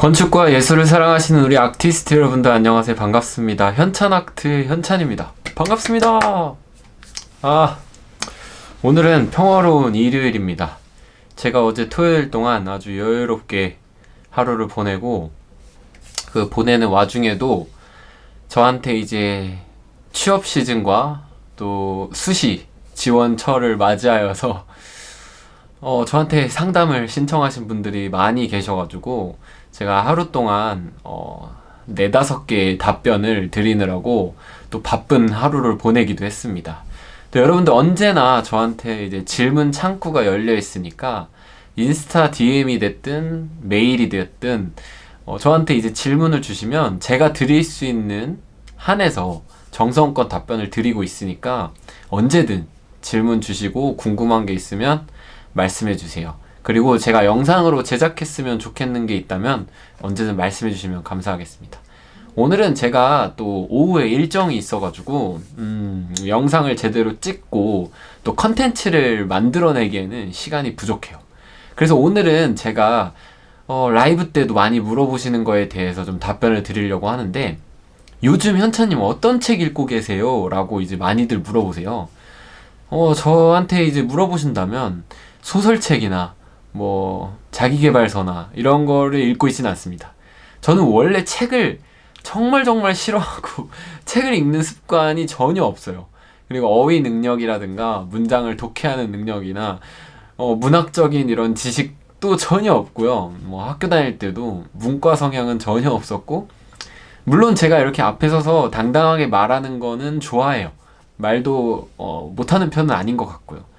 건축과 예술을 사랑하시는 우리 아티스트 여러분들 안녕하세요. 반갑습니다. 현찬아트 현찬입니다. 반갑습니다. 아 오늘은 평화로운 일요일입니다. 제가 어제 토요일 동안 아주 여유롭게 하루를 보내고 그 보내는 와중에도 저한테 이제 취업 시즌과 또 수시 지원철을 맞이하여서 어, 저한테 상담을 신청하신 분들이 많이 계셔가지고 제가 하루 동안 어, 네다섯 개의 답변을 드리느라고 또 바쁜 하루를 보내기도 했습니다. 또 여러분들 언제나 저한테 이제 질문 창구가 열려 있으니까 인스타 DM이 됐든 메일이 됐든 어, 저한테 이제 질문을 주시면 제가 드릴 수 있는 한에서 정성껏 답변을 드리고 있으니까 언제든 질문 주시고 궁금한 게 있으면 말씀해 주세요. 그리고 제가 영상으로 제작했으면 좋겠는 게 있다면 언제든 말씀해 주시면 감사하겠습니다. 오늘은 제가 또 오후에 일정이 있어가지고 음, 영상을 제대로 찍고 또 컨텐츠를 만들어내기에는 시간이 부족해요. 그래서 오늘은 제가 어, 라이브 때도 많이 물어보시는 거에 대해서 좀 답변을 드리려고 하는데 요즘 현찬님 어떤 책 읽고 계세요? 라고 이제 많이들 물어보세요. 어, 저한테 이제 물어보신다면 소설책이나 뭐 자기계발서나 이런 거를 읽고 있지는 않습니다. 저는 원래 책을 정말 정말 싫어하고 책을 읽는 습관이 전혀 없어요. 그리고 어휘 능력이라든가 문장을 독해하는 능력이나 어, 문학적인 이런 지식도 전혀 없고요. 뭐 학교 다닐 때도 문과 성향은 전혀 없었고 물론 제가 이렇게 앞에 서서 당당하게 말하는 거는 좋아해요. 말도 어, 못하는 편은 아닌 것 같고요.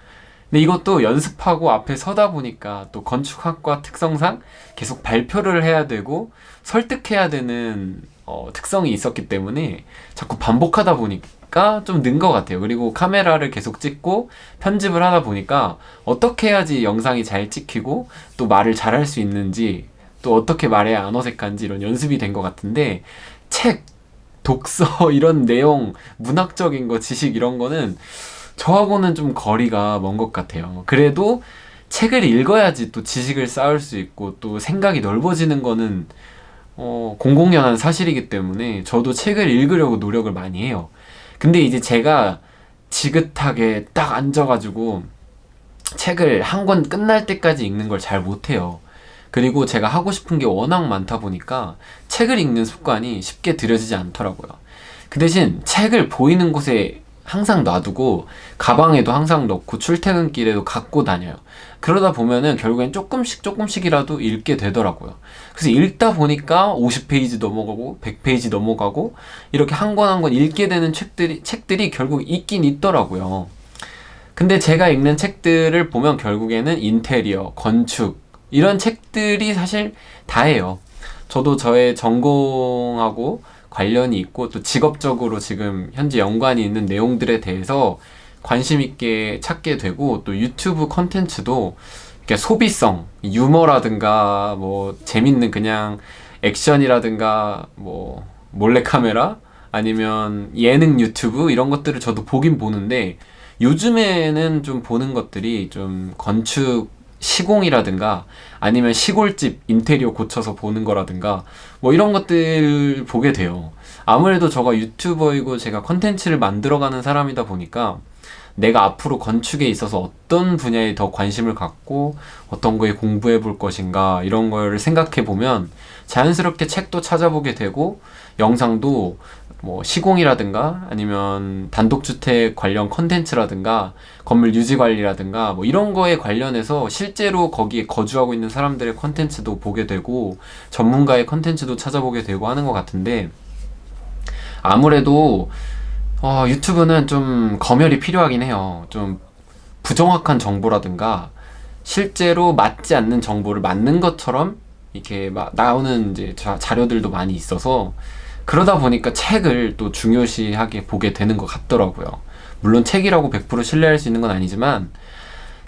근데 이것도 연습하고 앞에 서다 보니까 또 건축학과 특성상 계속 발표를 해야 되고 설득해야 되는 어, 특성이 있었기 때문에 자꾸 반복하다 보니까 좀 는 것 같아요. 그리고 카메라를 계속 찍고 편집을 하다 보니까 어떻게 해야지 영상이 잘 찍히고 또 말을 잘 할 수 있는지 또 어떻게 말해야 안 어색한지 이런 연습이 된 것 같은데 책, 독서 이런 내용, 문학적인 거, 지식 이런 거는 저하고는 좀 거리가 먼 것 같아요. 그래도 책을 읽어야지 또 지식을 쌓을 수 있고 또 생각이 넓어지는 거는 어, 공공연한 사실이기 때문에 저도 책을 읽으려고 노력을 많이 해요. 근데 이제 제가 지긋하게 딱 앉아가지고 책을 한 권 끝날 때까지 읽는 걸 잘 못해요. 그리고 제가 하고 싶은 게 워낙 많다 보니까 책을 읽는 습관이 쉽게 들여지지 않더라고요. 그 대신 책을 보이는 곳에 항상 놔두고 가방에도 항상 넣고 출퇴근길에도 갖고 다녀요. 그러다 보면은 결국엔 조금씩 조금씩이라도 읽게 되더라고요. 그래서 읽다 보니까 50페이지 넘어가고 100페이지 넘어가고 이렇게 한 권 한 권 읽게 되는 책들이 책들이 결국 있긴 있더라고요. 근데 제가 읽는 책들을 보면 결국에는 인테리어, 건축 이런 책들이 사실 다예요. 저도 저의 전공하고 관련이 있고 또 직업적으로 지금 현재 연관이 있는 내용들에 대해서 관심 있게 찾게 되고 또 유튜브 컨텐츠도 소비성, 유머라든가 뭐 재밌는 그냥 액션이라든가 뭐 몰래카메라 아니면 예능 유튜브 이런 것들을 저도 보긴 보는데 요즘에는 좀 보는 것들이 좀 건축 시공이라든가 아니면 시골집 인테리어 고쳐서 보는 거라든가 뭐 이런 것들 보게 돼요. 아무래도 저가 유튜버이고 제가 컨텐츠를 만들어가는 사람이다 보니까 내가 앞으로 건축에 있어서 어떤 분야에 더 관심을 갖고 어떤 거에 공부해 볼 것인가 이런 걸 생각해 보면 자연스럽게 책도 찾아보게 되고 영상도 뭐 시공이라든가 아니면 단독주택 관련 컨텐츠라든가 건물 유지관리라든가 뭐 이런 거에 관련해서 실제로 거기에 거주하고 있는 사람들의 컨텐츠도 보게 되고 전문가의 컨텐츠도 찾아보게 되고 하는 것 같은데 아무래도 어, 유튜브는 좀 검열이 필요하긴 해요. 좀 부정확한 정보라든가 실제로 맞지 않는 정보를 맞는 것처럼 이렇게 막 나오는 이제 자, 자료들도 많이 있어서 그러다 보니까 책을 또 중요시하게 보게 되는 것 같더라고요. 물론 책이라고 100% 신뢰할 수 있는 건 아니지만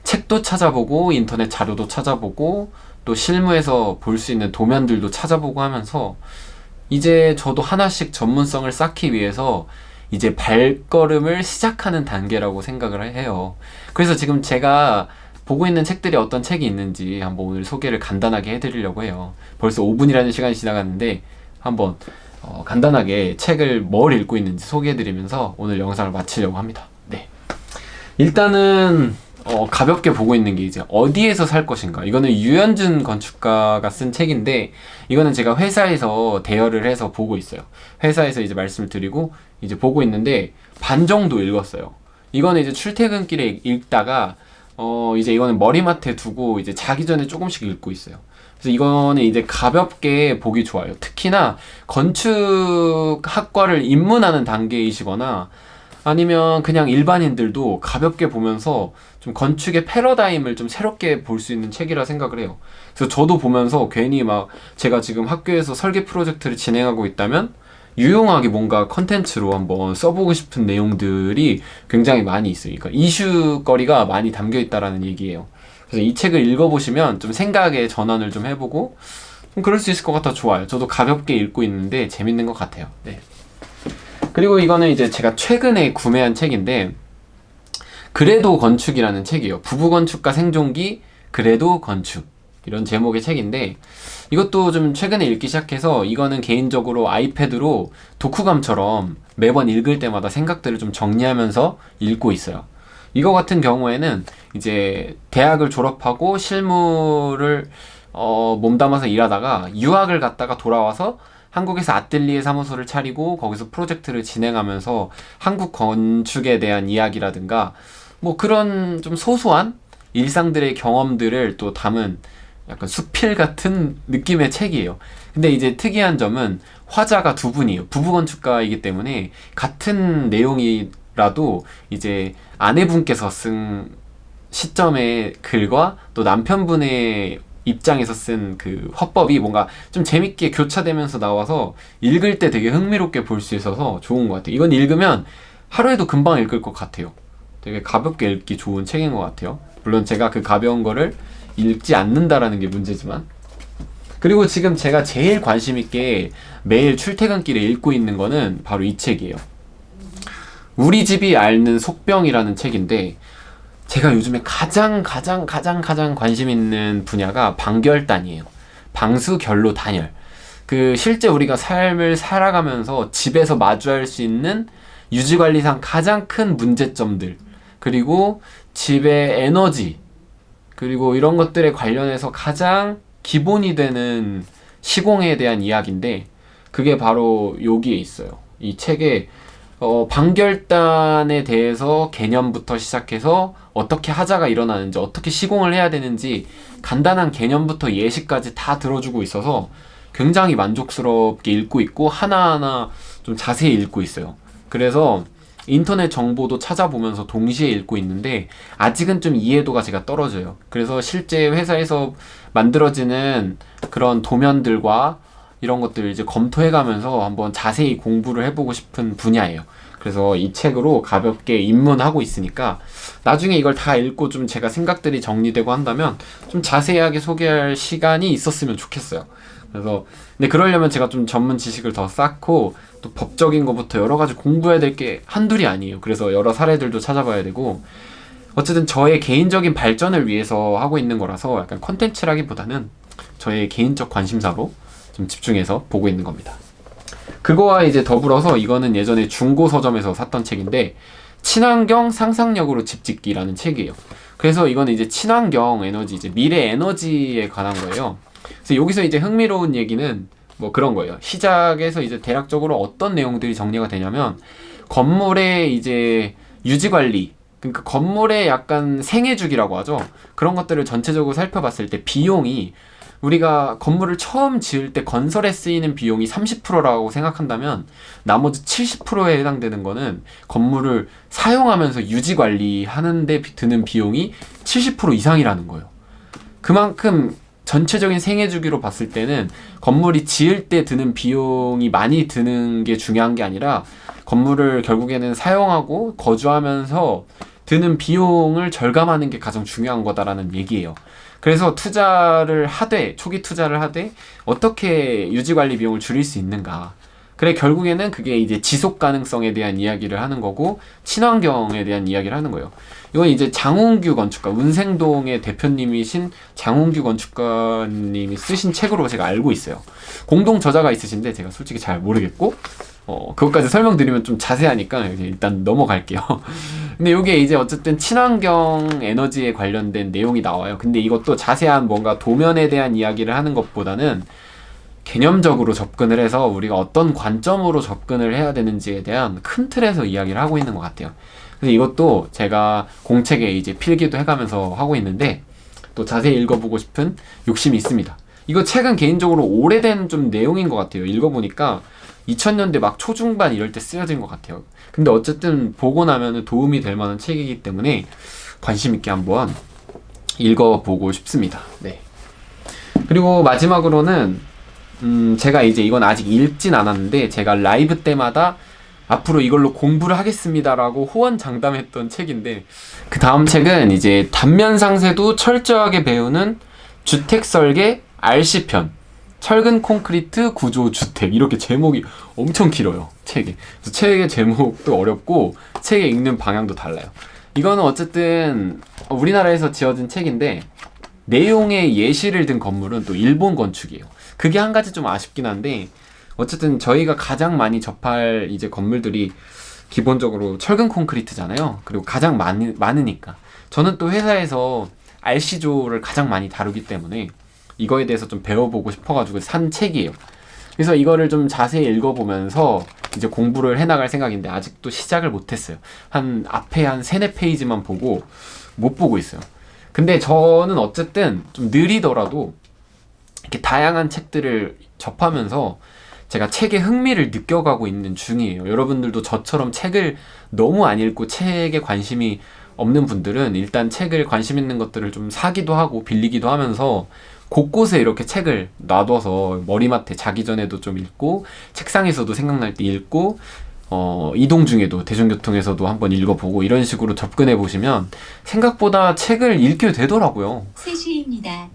책도 찾아보고 인터넷 자료도 찾아보고 또 실무에서 볼 수 있는 도면들도 찾아보고 하면서 이제 저도 하나씩 전문성을 쌓기 위해서 이제 발걸음을 시작하는 단계라고 생각을 해요. 그래서 지금 제가 보고 있는 책들이 어떤 책이 있는지 한번 오늘 소개를 간단하게 해드리려고 해요. 벌써 5분이라는 시간이 지나갔는데 한번 어, 간단하게 책을 뭘 읽고 있는지 소개해드리면서 오늘 영상을 마치려고 합니다. 네. 일단은 어, 가볍게 보고 있는 게 이제 어디에서 살 것인가. 이거는 유현준 건축가가 쓴 책인데 이거는 제가 회사에서 대여를 해서 보고 있어요. 회사에서 이제 말씀을 드리고 이제 보고 있는데 반 정도 읽었어요. 이거는 이제 출퇴근길에 읽다가 어 이제 이거는 머리맡에 두고 이제 자기 전에 조금씩 읽고 있어요. 그래서 이거는 이제 가볍게 보기 좋아요. 특히나 건축학과를 입문하는 단계이시거나 아니면 그냥 일반인들도 가볍게 보면서 좀 건축의 패러다임을 좀 새롭게 볼 수 있는 책이라 생각을 해요. 그래서 저도 보면서 괜히 막 제가 지금 학교에서 설계 프로젝트를 진행하고 있다면 유용하게 뭔가 컨텐츠로 한번 써보고 싶은 내용들이 굉장히 많이 있어요. 그러니까 이슈거리가 많이 담겨 있다라는 얘기예요. 그래서 이 책을 읽어보시면 좀 생각의 전환을 좀 해보고 좀 그럴 수 있을 것 같아 좋아요. 저도 가볍게 읽고 있는데 재밌는 것 같아요. 네. 그리고 이거는 이제 제가 최근에 구매한 책인데 그래도 건축이라는 책이에요. 부부건축가 생존기 그래도 건축 이런 제목의 책인데 이것도 좀 최근에 읽기 시작해서 이거는 개인적으로 아이패드로 독후감처럼 매번 읽을 때마다 생각들을 좀 정리하면서 읽고 있어요. 이거 같은 경우에는 이제 대학을 졸업하고 실무를 어, 몸담아서 일하다가 유학을 갔다가 돌아와서 한국에서 아뜰리에 사무소를 차리고 거기서 프로젝트를 진행하면서 한국 건축에 대한 이야기라든가 뭐 그런 좀 소소한 일상들의 경험들을 또 담은 약간 수필 같은 느낌의 책이에요. 근데 이제 특이한 점은 화자가 두 분이에요. 부부 건축가이기 때문에 같은 내용이라도 이제 아내분께서 쓴 시점의 글과 또 남편분의 입장에서 쓴 그 화법이 뭔가 좀 재밌게 교차되면서 나와서 읽을 때 되게 흥미롭게 볼 수 있어서 좋은 것 같아요. 이건 읽으면 하루에도 금방 읽을 것 같아요. 되게 가볍게 읽기 좋은 책인 것 같아요. 물론 제가 그 가벼운 거를 읽지 않는다라는 게 문제지만 그리고 지금 제가 제일 관심 있게 매일 출퇴근길에 읽고 있는 거는 바로 이 책이에요. 우리 집이 앓는 속병이라는 책인데 제가 요즘에 가장 가장 가장 가장 관심 있는 분야가 방결단이에요. 방수 결로 단열. 그 실제 우리가 삶을 살아가면서 집에서 마주할 수 있는 유지관리상 가장 큰 문제점들 그리고 집의 에너지 그리고 이런 것들에 관련해서 가장 기본이 되는 시공에 대한 이야기인데 그게 바로 여기에 있어요. 이 책에 어, 방결단에 대해서 개념부터 시작해서 어떻게 하자가 일어나는지 어떻게 시공을 해야 되는지 간단한 개념부터 예시까지 다 들어주고 있어서 굉장히 만족스럽게 읽고 있고 하나하나 좀 자세히 읽고 있어요. 그래서 인터넷 정보도 찾아보면서 동시에 읽고 있는데 아직은 좀 이해도가 제가 떨어져요. 그래서 실제 회사에서 만들어지는 그런 도면들과 이런 것들을 이제 검토해 가면서 한번 자세히 공부를 해보고 싶은 분야예요. 그래서 이 책으로 가볍게 입문하고 있으니까 나중에 이걸 다 읽고 좀 제가 생각들이 정리되고 한다면 좀 자세하게 소개할 시간이 있었으면 좋겠어요. 그래서 근데 그러려면 제가 좀 전문 지식을 더 쌓고 또 법적인 것부터 여러 가지 공부해야 될 게 한둘이 아니에요. 그래서 여러 사례들도 찾아봐야 되고 어쨌든 저의 개인적인 발전을 위해서 하고 있는 거라서 약간 컨텐츠라기보다는 저의 개인적 관심사로 좀 집중해서 보고 있는 겁니다. 그거와 이제 더불어서 이거는 예전에 중고 서점에서 샀던 책인데 친환경 상상력으로 집 짓기라는 책이에요. 그래서 이거는 이제 친환경 에너지, 이제 미래 에너지에 관한 거예요. 그래서 여기서 이제 흥미로운 얘기는 뭐 그런 거예요. 시작에서 이제 대략적으로 어떤 내용들이 정리가 되냐면 건물의 이제 유지 관리 그러니까 건물의 약간 생애주기라고 하죠. 그런 것들을 전체적으로 살펴봤을 때 비용이 우리가 건물을 처음 지을 때 건설에 쓰이는 비용이 30%라고 생각한다면 나머지 70%에 해당되는 거는 건물을 사용하면서 유지 관리하는 데 드는 비용이 70% 이상이라는 거예요. 그만큼 전체적인 생애 주기로 봤을 때는 건물이 지을 때 드는 비용이 많이 드는 게 중요한 게 아니라 건물을 결국에는 사용하고 거주하면서 드는 비용을 절감하는 게 가장 중요한 거다라는 얘기예요. 그래서 투자를 하되 초기 투자를 하되 어떻게 유지 관리 비용을 줄일 수 있는가 그래 결국에는 그게 이제 지속 가능성에 대한 이야기를 하는 거고 친환경에 대한 이야기를 하는 거예요. 이건 이제 장홍규 건축가 운생동의 대표님이신 장홍규 건축가님이 쓰신 책으로 제가 알고 있어요. 공동 저자가 있으신데 제가 솔직히 잘 모르겠고 어 그것까지 설명드리면 좀 자세하니까 일단 넘어갈게요. 근데 이게 이제 어쨌든 친환경 에너지에 관련된 내용이 나와요. 근데 이것도 자세한 뭔가 도면에 대한 이야기를 하는 것보다는 개념적으로 접근을 해서 우리가 어떤 관점으로 접근을 해야 되는지에 대한 큰 틀에서 이야기를 하고 있는 것 같아요. 그래서 이것도 제가 공책에 이제 필기도 해가면서 하고 있는데 또 자세히 읽어보고 싶은 욕심이 있습니다. 이거 책은 개인적으로 오래된 좀 내용인 것 같아요. 읽어보니까 2000년대 막 초중반 이럴 때 쓰여진 것 같아요. 근데 어쨌든 보고 나면 도움이 될 만한 책이기 때문에 관심 있게 한번 읽어보고 싶습니다. 네. 그리고 마지막으로는 음 제가 이제 이건 아직 읽진 않았는데 제가 라이브 때마다 앞으로 이걸로 공부를 하겠습니다라고 호언장담했던 책인데 그 다음 책은 이제 단면 상세도 철저하게 배우는 주택 설계 RC편 철근 콘크리트 구조 주택. 이렇게 제목이 엄청 길어요 책이 책의 제목도 어렵고 책에 읽는 방향도 달라요. 이거는 어쨌든 우리나라에서 지어진 책인데 내용의 예시를 든 건물은 또 일본 건축이에요 그게 한 가지 좀 아쉽긴 한데 어쨌든 저희가 가장 많이 접할 이제 건물들이 기본적으로 철근 콘크리트잖아요. 그리고 가장 많이, 많으니까. 저는 또 회사에서 RC조를 가장 많이 다루기 때문에 이거에 대해서 좀 배워보고 싶어가지고 산 책이에요. 그래서 이거를 좀 자세히 읽어보면서 이제 공부를 해나갈 생각인데 아직도 시작을 못했어요. 한 앞에 한 세네 페이지만 보고 못 보고 있어요. 근데 저는 어쨌든 좀 느리더라도 이렇게 다양한 책들을 접하면서 제가 책에 흥미를 느껴가고 있는 중이에요. 여러분들도 저처럼 책을 너무 안 읽고 책에 관심이 없는 분들은 일단 책을 관심 있는 것들을 좀 사기도 하고 빌리기도 하면서 곳곳에 이렇게 책을 놔둬서 머리맡에 자기 전에도 좀 읽고 책상에서도 생각날 때 읽고 어, 이동 중에도 대중교통에서도 한번 읽어보고 이런 식으로 접근해 보시면 생각보다 책을 읽게 되더라고요. 3시입니다.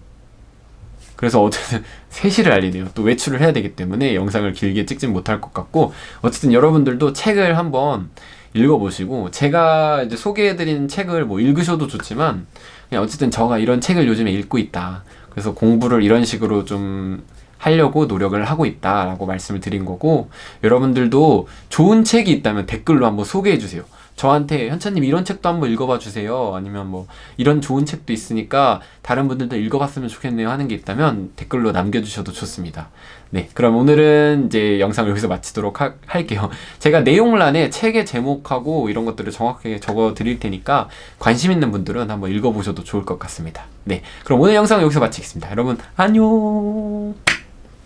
그래서 어쨌든 3시를 알리네요. 또 외출을 해야 되기 때문에 영상을 길게 찍진 못할 것 같고 어쨌든 여러분들도 책을 한번 읽어보시고 제가 이제 소개해드린 책을 뭐 읽으셔도 좋지만 그냥 어쨌든 저가 이런 책을 요즘에 읽고 있다. 그래서 공부를 이런 식으로 좀 하려고 노력을 하고 있다라고 말씀을 드린 거고 여러분들도 좋은 책이 있다면 댓글로 한번 소개해 주세요. 저한테 현찬님 이런 책도 한번 읽어봐 주세요. 아니면 뭐 이런 좋은 책도 있으니까 다른 분들도 읽어봤으면 좋겠네요 하는 게 있다면 댓글로 남겨주셔도 좋습니다. 네, 그럼 오늘은 이제 영상을 여기서 마치도록 하, 할게요. 제가 내용란에 책의 제목하고 이런 것들을 정확하게 적어 드릴 테니까 관심 있는 분들은 한번 읽어보셔도 좋을 것 같습니다. 네, 그럼 오늘 영상 여기서 마치겠습니다. 여러분 안녕.